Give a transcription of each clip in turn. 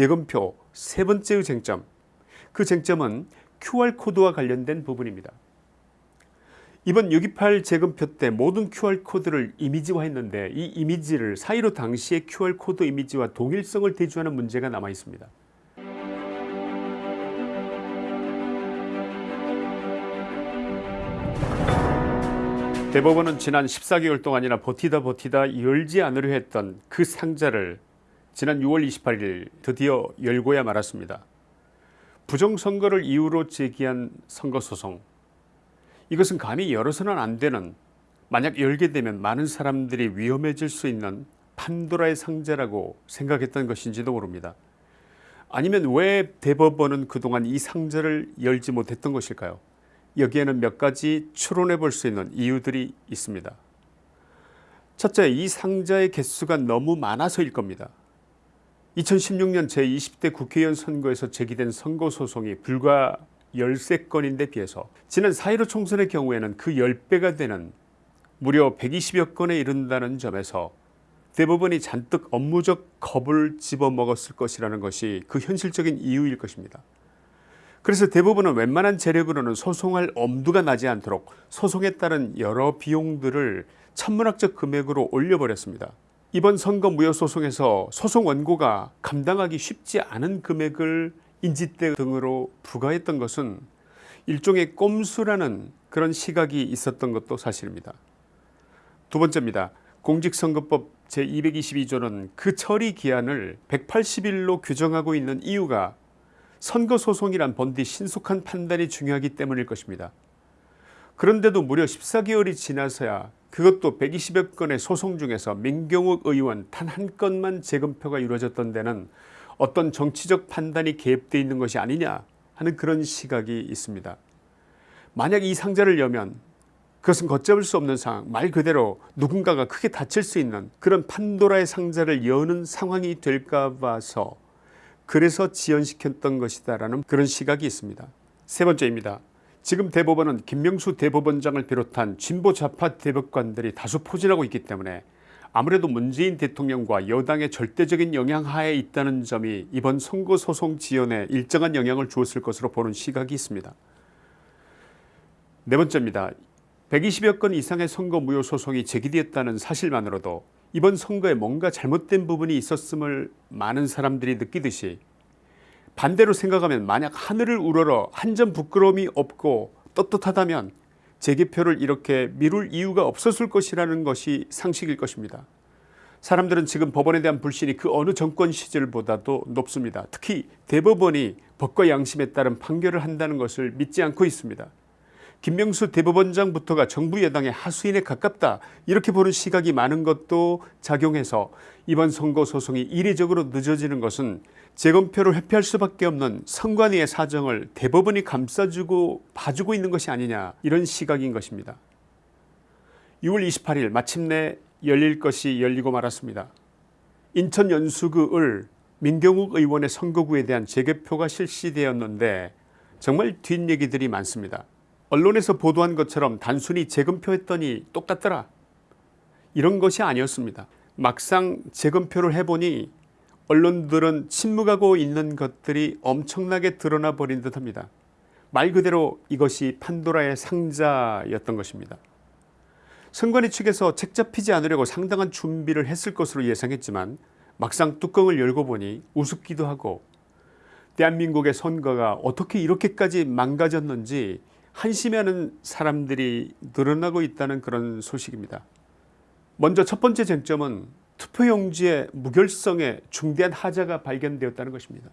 재검표 세 번째의 쟁점 그 쟁점은 QR코드와 관련된 부분입니다. 이번 6.28 재검표 때 모든 QR코드를 이미지화했는데 이 이미지를 사이로 당시의 QR코드 이미지와 동일성을 대조하는 문제가 남아 있습니다. 대법원은 지난 14개월 동안이나 버티다 버티다 열지 않으려 했던 그 상자를 지난 6월 28일 드디어 열고야 말았습니다. 부정선거를 이유로 제기한 선거소송 이것은 감히 열어서는 안 되는 만약 열게 되면 많은 사람들이 위험해질 수 있는 판도라의 상자라고 생각했던 것인지도 모릅니다. 아니면 왜 대법원은 그동안 이 상자를 열지 못했던 것일까요 여기에는 몇 가지 추론해 볼 수 있는 이유들이 있습니다. 첫째 이 상자의 개수가 너무 많아서일 겁니다. 2016년 제20대 국회의원 선거에서 제기된 선거소송이 불과 13건인데 비해서 지난 4.15 총선의 경우에는 그 10배가 되는 무려 120여 건에 이른다는 점에서 대법원이 잔뜩 업무적 겁을 집어먹었을 것이라는 것이 그 현실적인 이유일 것입니다. 그래서 대부분은 웬만한 재력으로는 소송할 엄두가 나지 않도록 소송에 따른 여러 비용들을 천문학적 금액으로 올려버렸습니다. 이번 선거 무효소송에서 소송 원고가 감당하기 쉽지 않은 금액을 인지대 등으로 부과했던 것은 일종의 꼼수라는 그런 시각이 있었던 것도 사실입니다. 두 번째입니다. 공직선거법 제222조는 그 처리 기한을 180일로 규정하고 있는 이유가 선거소송이란 본디 신속한 판단이 중요하기 때문일 것입니다. 그런데도 무려 14개월이 지나서야 그것도 120여 건의 소송 중에서 민경욱 의원 단 한 건만 재검표가 이루어졌던 데는 어떤 정치적 판단이 개입되어 있는 것이 아니냐 하는 그런 시각이 있습니다. 만약 이 상자를 여면 그것은 걷잡을 수 없는 상황 말 그대로 누군가가 크게 다칠 수 있는 그런 판도라의 상자를 여는 상황이 될까 봐서 그래서 지연시켰던 것이다 라는 그런 시각이 있습니다. 세 번째입니다. 지금 대법원은 김명수 대법원장을 비롯한 진보 좌파 대법관들이 다수 포진하고 있기 때문에 아무래도 문재인 대통령과 여당의 절대적인 영향 하에 있다는 점이 이번 선거소송 지연에 일정한 영향을 주었을 것으로 보는 시각이 있습니다. 네 번째입니다. 120여 건 이상의 선거 무효 소송이 제기되었다는 사실만으로도 이번 선거에 뭔가 잘못된 부분이 있었음을 많은 사람들이 느끼듯이 반대로 생각하면 만약 하늘을 우러러 한 점 부끄러움이 없고 떳떳하다면 재개표를 이렇게 미룰 이유가 없었을 것이라는 것이 상식일 것입니다. 사람들은 지금 법원에 대한 불신이 그 어느 정권 시절보다도 높습니다. 특히 대법원이 법과 양심에 따른 판결을 한다는 것을 믿지 않고 있습니다. 김명수 대법원장부터가 정부 여당의 하수인에 가깝다 이렇게 보는 시각이 많은 것도 작용해서 이번 선거 소송이 이례적으로 늦어지는 것은 재검표를 회피할 수밖에 없는 선관위의 사정을 대법원이 감싸주고 봐주고 있는 것이 아니냐 이런 시각인 것입니다. 6월 28일 마침내 열릴 것이 열리고 말았습니다. 인천 연수구 을 민경욱 의원의 선거구에 대한 재개표가 실시되었는데 정말 뒷얘기들이 많습니다. 언론에서 보도한 것처럼 단순히 재검표 했더니 똑같더라 이런 것이 아니었습니다. 막상 재검표를 해보니 언론들은 침묵하고 있는 것들이 엄청나게 드러나 버린 듯 합니다. 말 그대로 이것이 판도라의 상자였던 것입니다. 선관위 측에서 책 잡히지 않으려고 상당한 준비를 했을 것으로 예상했지만 막상 뚜껑을 열고 보니 우습기도 하고 대한민국의 선거가 어떻게 이렇게까지 망가졌는지 한심해하는 사람들이 늘어나고 있다는 그런 소식입니다. 먼저 첫 번째 쟁점은 투표용지의 무결성에 중대한 하자가 발견되었다는 것입니다.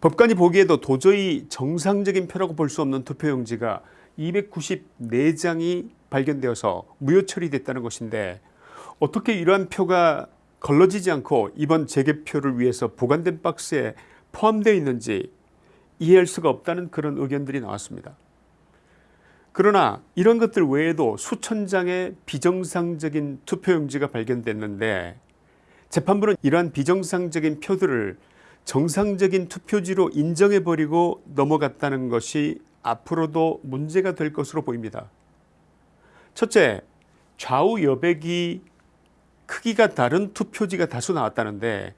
법관이 보기에도 도저히 정상적인 표라고 볼 수 없는 투표용지가 294장이 발견되어서 무효 처리됐다는 것인데 어떻게 이러한 표가 걸러지지 않고 이번 재개표를 위해서 보관된 박스에 포함되어 있는지 이해할 수가 없다는 그런 의견들이 나왔습니다. 그러나 이런 것들 외에도 수천 장의 비정상적인 투표용지가 발견됐는데 재판부는 이러한 비정상적인 표들을 정상적인 투표지로 인정해버리고 넘어갔다는 것이 앞으로도 문제가 될 것으로 보입니다. 첫째 좌우 여백이 크기가 다른 투표지가 다수 나왔다는데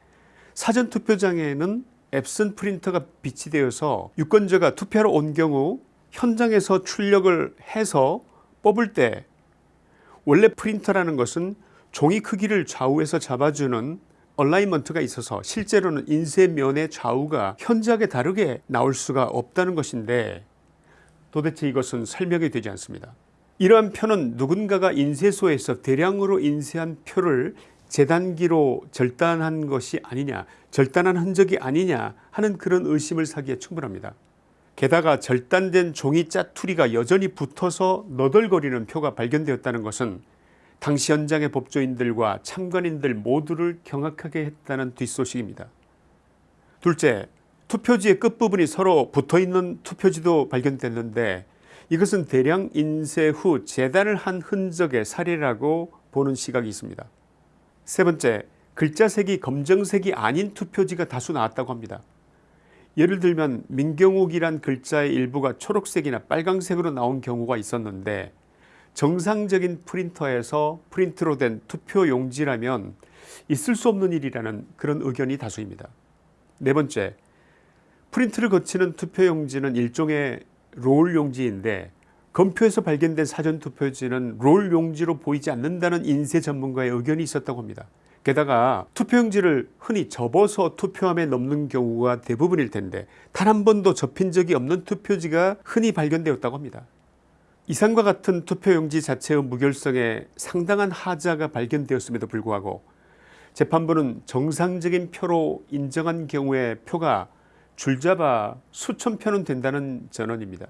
사전투표장에는 엡손 프린터가 비치되어서 유권자가 투표하러 온 경우 현장에서 출력을 해서 뽑을 때 원래 프린터라는 것은 종이 크기를 좌우에서 잡아주는 alignment가 있어서 실제로는 인쇄면의 좌우가 현저하게 다르게 나올 수가 없다는 것인데 도대체 이것은 설명이 되지 않습니다. 이러한 표는 누군가가 인쇄소에서 대량으로 인쇄한 표를 재단기로 절단한 것이 아니냐 절단한 흔적이 아니냐 하는 그런 의심을 사기에 충분합니다. 게다가 절단된 종이 짜투리가 여전히 붙어서 너덜거리는 표가 발견되었다는 것은 당시 현장의 법조인들과 참관인들 모두를 경악하게 했다는 뒷소식입니다. 둘째 투표지의 끝부분이 서로 붙어있는 투표지도 발견됐는데 이것은 대량 인쇄 후 재단을 한 흔적의 사례라고 보는 시각이 있습니다. 세 번째 글자색이 검정색이 아닌 투표지가 다수 나왔다고 합니다. 예를 들면 민경욱이란 글자의 일부가 초록색이나 빨강색으로 나온 경우가 있었는데 정상적인 프린터에서 프린트로 된 투표 용지라면 있을 수 없는 일이라는 그런 의견이 다수입니다. 네 번째 프린트를 거치는 투표 용지는 일종의 롤 용지인데 검표에서 발견된 사전투표지는 롤 용지로 보이지 않는다는 인쇄 전문가의 의견이 있었다고 합니다. 게다가 투표용지를 흔히 접어서 투표함에 넣는 경우가 대부분일 텐데 단 한 번도 접힌 적이 없는 투표지가 흔히 발견되었다고 합니다. 이상과 같은 투표용지 자체의 무결성에 상당한 하자가 발견되었음에도 불구하고 재판부는 정상적인 표로 인정한 경우에 표가 줄잡아 수천 표는 된다는 전언입니다.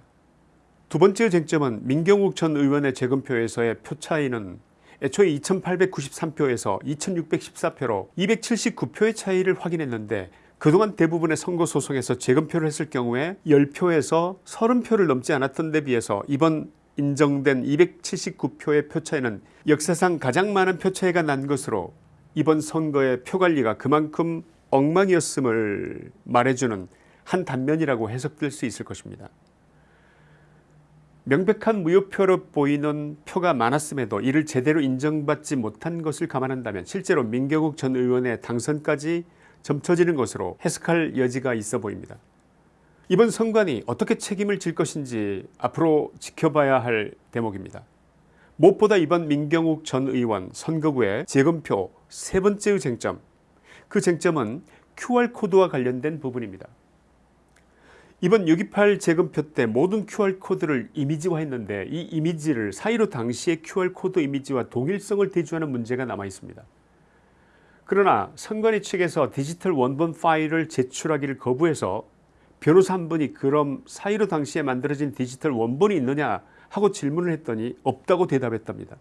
두 번째 쟁점은 민경욱 전 의원의 재검표에서의 표 차이는 애초에 2893표에서 2614표로 279표의 차이를 확인했는데 그동안 대부분의 선거소송에서 재검표를 했을 경우에 10표에서 30표를 넘지 않았던 데 비해서 이번 인정된 279표의 표차이는 역사상 가장 많은 표차이가 난 것으로 이번 선거의 표관리가 그만큼 엉망이었음을 말해주는 한 단면이라고 해석될 수 있을 것입니다. 명백한 무효표로 보이는 표가 많았음에도 이를 제대로 인정받지 못한 것을 감안한다면 실제로 민경욱 전 의원의 당선까지 점쳐지는 것으로 해석할 여지가 있어 보입니다. 이번 선관위 어떻게 책임을 질 것인지 앞으로 지켜봐야 할 대목입니다. 무엇보다 이번 민경욱 전 의원 선거구의 재검표 세 번째의 쟁점 그 쟁점은 QR코드와 관련된 부분입니다. 이번 6.28 재검표 때 모든 QR코드를 이미지화했는데 이 이미지를 사일오 당시의 QR코드 이미지와 동일성을 대조하는 문제가 남아 있습니다. 그러나 선관위 측에서 디지털 원본 파일을 제출하기를 거부해서 변호사 한 분이 그럼 사일오 당시에 만들어진 디지털 원본이 있느냐 하고 질문을 했더니 없다고 대답했답니다.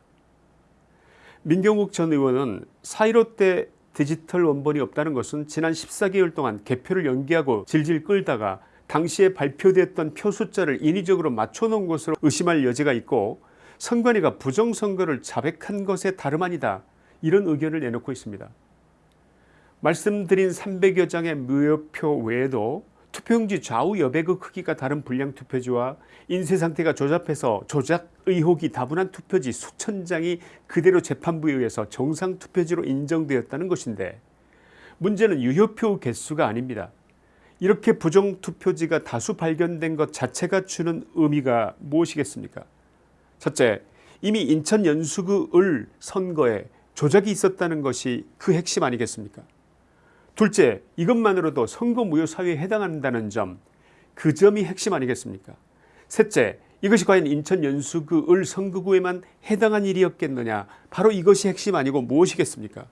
민경욱 전 의원은 사이로 때 디지털 원본이 없다는 것은 지난 14개월 동안 개표를 연기하고 질질 끌다가 당시에 발표됐던 표 숫자를 인위적으로 맞춰놓은 것으로 의심할 여지가 있고 선관위가 부정선거를 자백한 것에 다름 아니다 이런 의견을 내놓고 있습니다. 말씀드린 300여 장의 무효표 외에도 투표용지 좌우 여백의 크기가 다른 불량 투표지와 인쇄 상태가 조잡해서 조작 의혹이 다분한 투표지 수천 장이 그대로 재판부에 의해서 정상 투표지로 인정되었다는 것인데 문제는 유효표 개수가 아닙니다. 이렇게 부정투표지가 다수 발견된 것 자체가 주는 의미가 무엇이겠습니까? 첫째 이미 인천 연수구 을 선거에 조작이 있었다는 것이 그 핵심 아니겠습니까? 둘째 이것만으로도 선거 무효 사유에 해당한다는 점 그 점이 핵심 아니겠습니까? 셋째 이것이 과연 인천 연수구 을 선거구에만 해당한 일이었겠느냐? 바로 이것이 핵심 아니고 무엇이겠습니까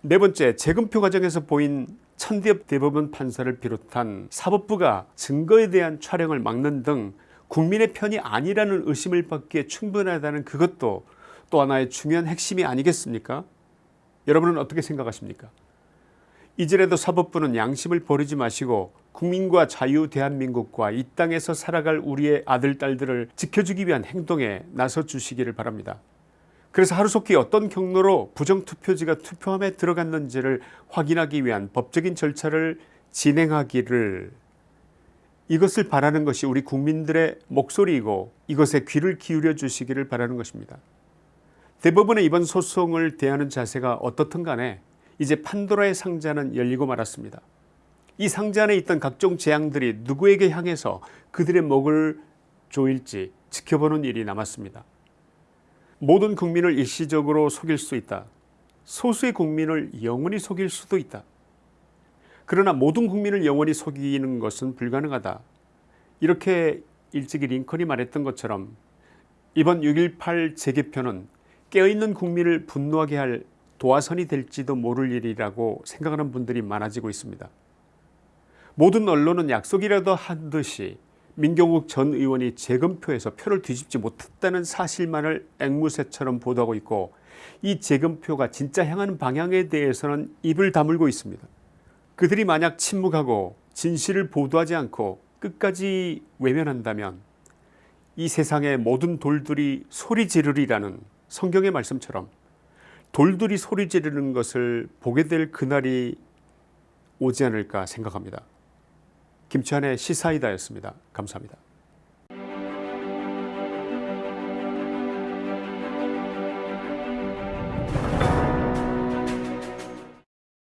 네 번째 재검표 과정에서 보인 천대엽 대법원 판사를 비롯한 사법부가 증거에 대한 촬영을 막는 등 국민의 편이 아니라는 의심을 받기에 충분하다는 그것도 또 하나의 중요한 핵심이 아니겠습니까 여러분은 어떻게 생각하십니까 이제라도 사법부는 양심을 버리지 마시고 국민과 자유 대한민국과 이 땅에서 살아갈 우리의 아들 딸들을 지켜주기 위한 행동에 나서 주시기를 바랍니다. 그래서 하루속히 어떤 경로로 부정투표지가 투표함에 들어갔는지를 확인하기 위한 법적인 절차를 진행하기를 이것을 바라는 것이 우리 국민들의 목소리이고 이것에 귀를 기울여 주시기를 바라는 것입니다. 대법원의 이번 소송을 대하는 자세가 어떻든 간에 이제 판도라의 상자는 열리고 말았습니다. 이 상자 안에 있던 각종 재앙들이 누구에게 향해서 그들의 목을 조일지 지켜보는 일이 남았습니다. 모든 국민을 일시적으로 속일 수 있다. 소수의 국민을 영원히 속일 수도 있다. 그러나 모든 국민을 영원히 속이는 것은 불가능하다. 이렇게 일찍이 링컨이 말했던 것처럼 이번 6.18 재개표는 깨어있는 국민을 분노하게 할 도화선이 될지도 모를 일이라고 생각하는 분들이 많아지고 있습니다. 모든 언론은 약속이라도 한 듯이 민경욱 전 의원이 재검표에서 표를 뒤집지 못했다는 사실만을 앵무새처럼 보도하고 있고 이 재검표가 진짜 향하는 방향에 대해서는 입을 다물고 있습니다. 그들이 만약 침묵하고 진실을 보도하지 않고 끝까지 외면한다면 이 세상의 모든 돌들이 소리 지르리라는 성경의 말씀처럼 돌들이 소리 지르는 것을 보게 될 그날이 오지 않을까 생각합니다. 김치환의 시사이다였습니다. 감사합니다.